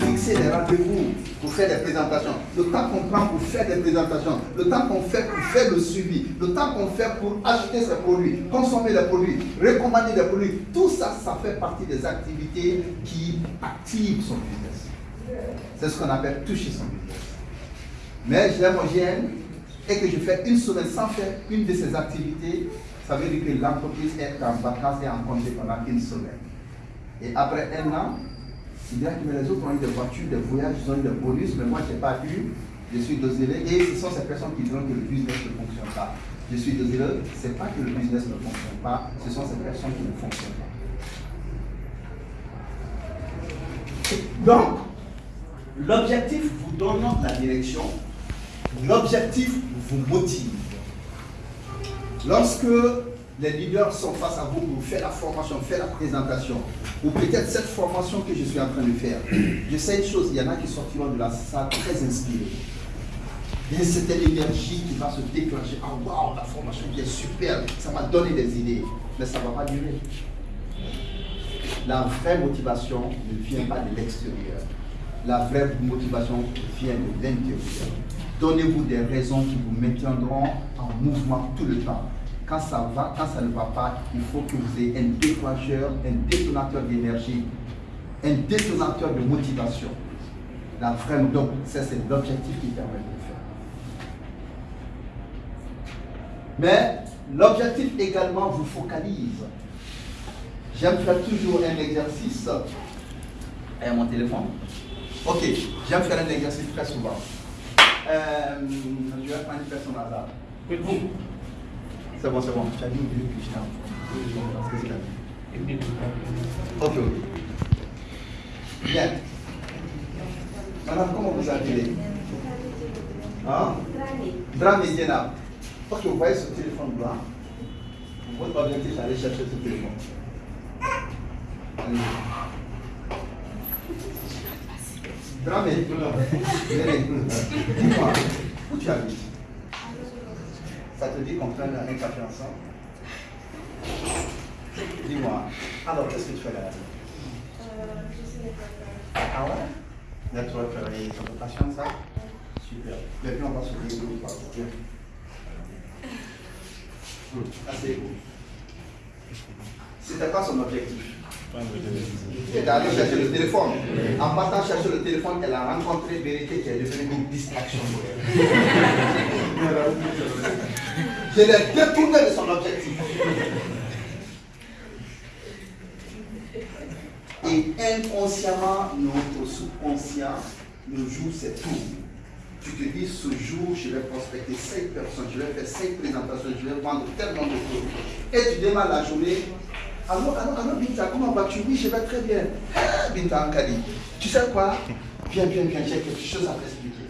Fixer des rendez-vous pour faire des présentations, le temps qu'on prend pour faire des présentations, le temps qu'on fait pour faire le suivi, le temps qu'on fait pour acheter ses produits, consommer les produits, recommander des produits, tout ça, ça fait partie des activités qui activent son business. C'est ce qu'on appelle toucher son business. Mais je l'homogène et que je fais une semaine sans faire une de ces activités, ça veut dire que l'entreprise est en vacances et en congé pendant une semaine. Et après un an, il dira que les autres ont eu des voitures, des voyages, ils ont eu des bonus, mais moi je n'ai pas eu. Je suis désolé. Et ce sont ces personnes qui diront que le business ne fonctionne pas. Je suis désolé, ce n'est pas que le business ne fonctionne pas, ce sont ces personnes qui ne fonctionnent pas. Donc, l'objectif vous donne la direction, l'objectif vous motive. Lorsque les leaders sont face à vous pour faire la formation, faire la présentation, ou peut-être cette formation que je suis en train de faire, je sais une chose, il y en a qui sortiront de la salle très inspirés. Il y a cette énergie qui va se déclencher. Ah waouh, la formation est super, ça m'a donné des idées, mais ça ne va pas durer. La vraie motivation ne vient pas de l'extérieur. La vraie motivation vient de l'intérieur. Donnez-vous des raisons qui vous maintiendront en mouvement tout le temps. Quand ça va, quand ça ne va pas, il faut que vous ayez un déclencheur, un détonateur d'énergie, un détonateur de motivation. La vraie, donc, c'est l'objectif qui permet de le faire. Mais l'objectif également vous focalise. J'aime faire toujours un exercice. Et mon téléphone. Ok, j'aime faire un exercice très souvent. Euh, je vais prendre une personne hasard. C'est bon, c'est bon. Tu as dit que je t'ai Ok, ok. Bien. Madame, comment vous appelez? Hein? Drame Diana. Ok, vous voyez ce téléphone blanc? Votre objectif, c'est d'aller chercher ce téléphone. Allez. Dramé, dis-moi, où tu habites Ça te dit qu'on prenne un café ensemble Dis-moi, alors qu'est-ce que tu fais là Euh, je suis Ah ouais Network, et passionne ça Super. Puis on va se pas Viens. Good. Assez cool. C'était quoi son objectif? Elle est allée chercher le téléphone. En partant chercher le téléphone, elle a rencontré Vérité qui est devenue une distraction pour elle. Je l'ai détourné de son objectif. Et inconsciemment, notre subconscient nous joue cette tours. Tu te dis, ce jour, je vais prospecter 5 personnes, je vais faire 5 présentations, je vais vendre tellement de produits. Et tu démarres la journée alors, alors, alors, Binta, comment vas-tu? Oui, je vais très bien. Ah, Binta Ankali, tu sais quoi? Viens, viens, viens, j'ai quelque chose à t'expliquer.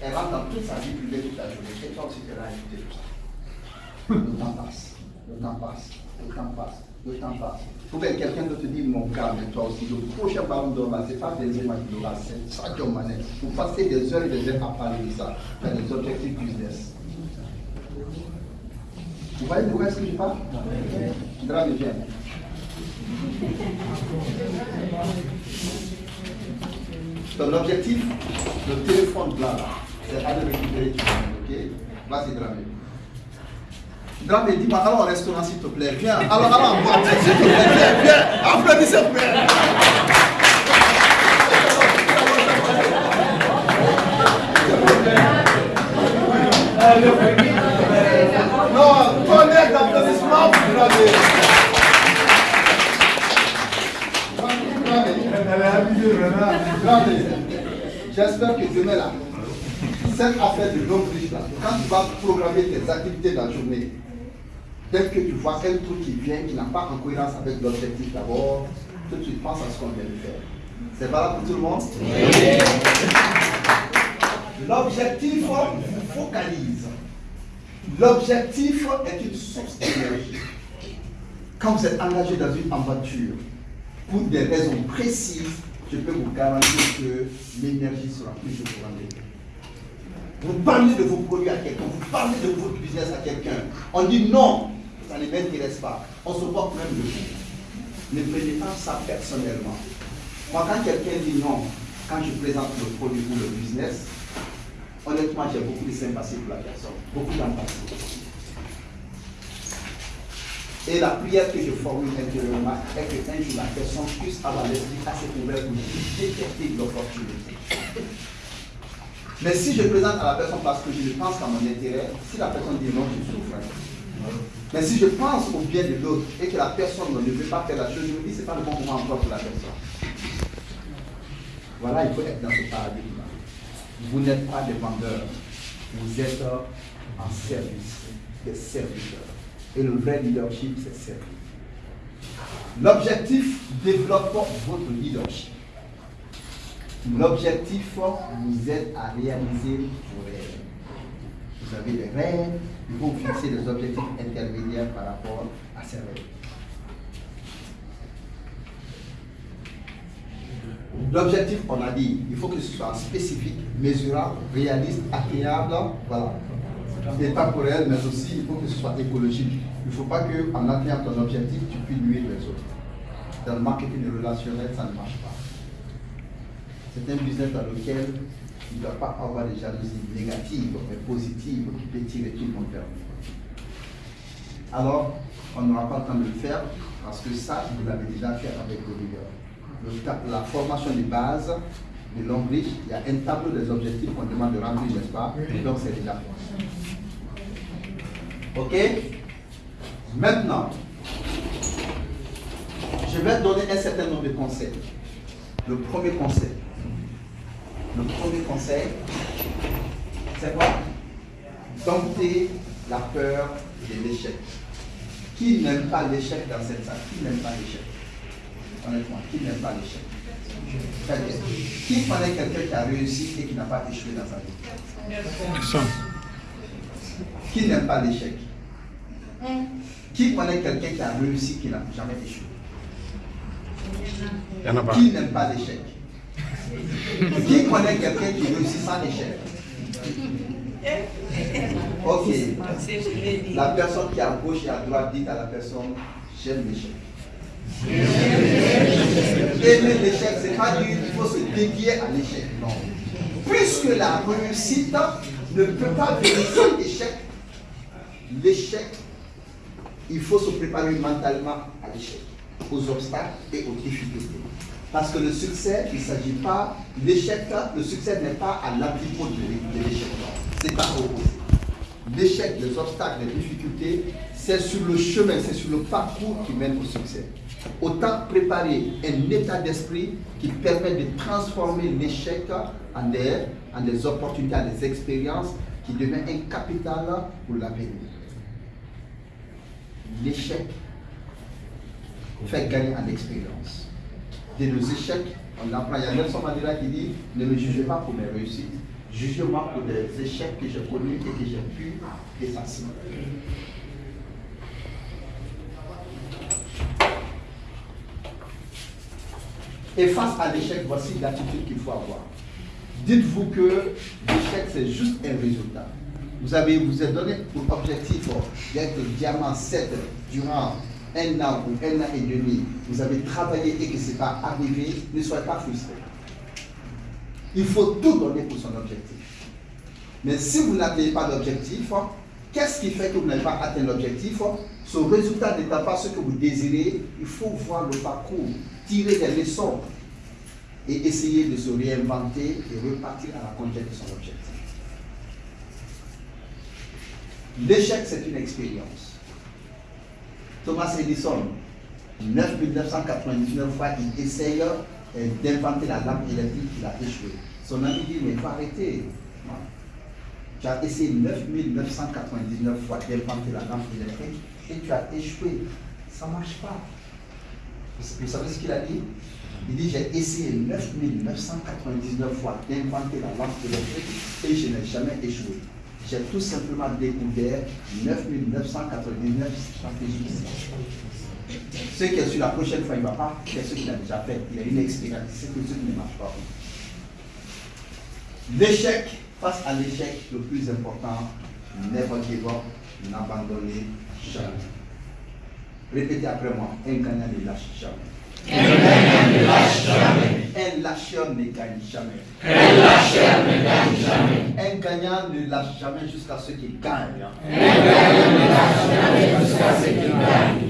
Elle rentre dans toute sa vie privée toute la journée. Et toi aussi, tu là à tout ça. Le temps passe, le temps passe, le temps passe, le temps passe. Faut que quelqu'un de te dire, mon gars, mais toi aussi, le prochain ballon d'or, ce n'est pas des Madinola, c'est Sadio Mané. Vous passez des heures et des heures à parler de ça, faire des objectifs business. Vous voyez de quoi est-ce que je parle? Drame viens. Ton objectif, le téléphone blanc c'est aller récupérer du ok? Vas-y, Drame. Drame, dis-moi, allons au restaurant s'il te plaît, viens. Alors, allons en boîte, s'il te plaît, viens, viens. Applaudissez-moi. Non, tonnerre d'applaudissements pour Dramé. Dramé, J'espère que demain là, cette affaire de l'homme riche quand tu vas programmer tes activités dans la journée, dès que tu vois un truc qui vient, qui n'a pas en cohérence avec l'objectif d'abord, tout de suite à ce qu'on vient de faire. C'est valable pour tout le monde? L'objectif vous focalise. L'objectif est une source d'énergie. Quand vous êtes engagé dans une aventure, pour des raisons précises, je peux vous garantir que l'énergie sera toujours grande. Vous parlez de vos produits à quelqu'un, vous parlez de votre business à quelqu'un. On dit non, ça ne m'intéresse pas. On se porte même de vous. Ne prenez pas ça personnellement. Moi, quand quelqu'un dit non, quand je présente le produit ou le business, honnêtement, j'ai beaucoup de sympathie pour la personne, beaucoup d'empathie. Et la prière que je formule intérieurement est que un jour la personne puisse avoir l'esprit assez ouvert pour détecter l'opportunité. Mais si je présente à la personne parce que je pense qu'à mon intérêt, si la personne dit non, je souffre. Mais si je pense au bien de l'autre et que la personne ne veut pas faire la chose, je me dis ce n'est pas le bon moment encore pour la personne. Voilà, il faut être dans ce paradigme. Vous n'êtes pas des vendeurs, vous êtes en service, des serviteurs. Et le vrai leadership, c'est servir. L'objectif développe votre leadership. L'objectif vous aide à réaliser vos rêves. Vous avez des rêves, il faut fixer des objectifs intermédiaires par rapport à ces rêves. L'objectif, on a dit, il faut que ce soit spécifique, mesurable, réaliste, atteignable, voilà et temporel, mais aussi il faut que ce soit écologique. Il ne faut pas qu'en atteignant ton objectif, tu puisses nuire les autres. Dans le marketing relationnel, ça ne marche pas. C'est un business dans lequel il ne doit pas avoir des jalousies négatives, mais positives, qui peut tirer tout le monde Alors, on n'aura pas le temps de le faire, parce que ça, vous l'avez déjà fait avec leaders. La formation de base de Longbridge, il y a un tableau des objectifs qu'on demande de remplir, n'est-ce pas Donc c'est déjà fait. Ok Maintenant, je vais donner un certain nombre de conseils. Le premier conseil. Le premier conseil, c'est quoi Dompter la peur de l'échec. Qui n'aime pas l'échec dans cette salle? Qui n'aime pas l'échec? Honnêtement, qui n'aime pas l'échec? Très bien. Qui connaît quelqu'un qui a réussi et qui n'a pas échoué dans sa vie. Qui n'aime pas l'échec? Qui connaît quelqu'un qui a réussi, qui n'a jamais échoué? Qui n'aime pas l'échec? Qui connaît quelqu'un qui réussit sans échec? Ok. La personne qui est à gauche et à droite dit à la personne, j'aime l'échec. Aimer l'échec, c'est pas dire qu'il faut se dédier à l'échec. Non. Puisque la réussite ne peut pas venir sans échec, l'échec il faut se préparer mentalement à l'échec, aux obstacles et aux difficultés. Parce que le succès, il ne s'agit pas, l'échec, le succès n'est pas à l'antipode de l'échec. C'est pas opposé. L'échec, les obstacles, les difficultés, c'est sur le chemin, c'est sur le parcours qui mène au succès. Autant préparer un état d'esprit qui permet de transformer l'échec en des, opportunités, en des expériences qui devient un capital pour l'avenir l'échec fait gagner en expérience. De nos échecs, on apprend. Il y a Nelson Mandela qui dit Ne me jugez pas pour mes réussites, jugez-moi pour des échecs que j'ai connus et que j'ai pu effacer. Et face à l'échec, voici l'attitude qu'il faut avoir. Dites-vous que l'échec, c'est juste un résultat. Vous avez vous êtes donné pour objectif d'être diamant 7 durant un an ou un an et demi. Vous avez travaillé et que ce n'est pas arrivé. Ne soyez pas frustré. Il faut tout donner pour son objectif. Mais si vous n'avez pas d'objectif, qu'est-ce qui fait que vous n'avez pas atteint l'objectif Ce résultat n'étant pas ce que vous désirez, il faut voir le parcours, tirer des leçons et essayer de se réinventer et repartir à la conquête de son objectif. L'échec, c'est une expérience. Thomas Edison, 9999 fois, il essaye euh, d'inventer la lampe électrique, il a échoué. Son ami dit, mais il faut arrêter. Tu as essayé 9999 fois d'inventer la lampe électrique et tu as échoué. Ça ne marche pas. Vous savez ce qu'il a dit? Il dit, j'ai essayé 9999 fois d'inventer la lampe électrique et je n'ai jamais échoué j'ai tout simplement découvert 9999 stratégies. Ce qui est sur la prochaine fois, il ne va pas faire ce qu'il a déjà fait. Il a une expérience. C'est que qui ne marche pas. L'échec, face à l'échec, le plus important, never give up, n'abandonnez jamais. Répétez après moi, un gagnant ne lâche jamais. Un gagnant ne lâche jamais. Un lâcheur ne gagne jamais. Un lâcheur ne gagne jamais. Lâche jamais jusqu'à ce qu'il gagne. Un gagnant ne lâche jamais jusqu'à ce qu'il gagne.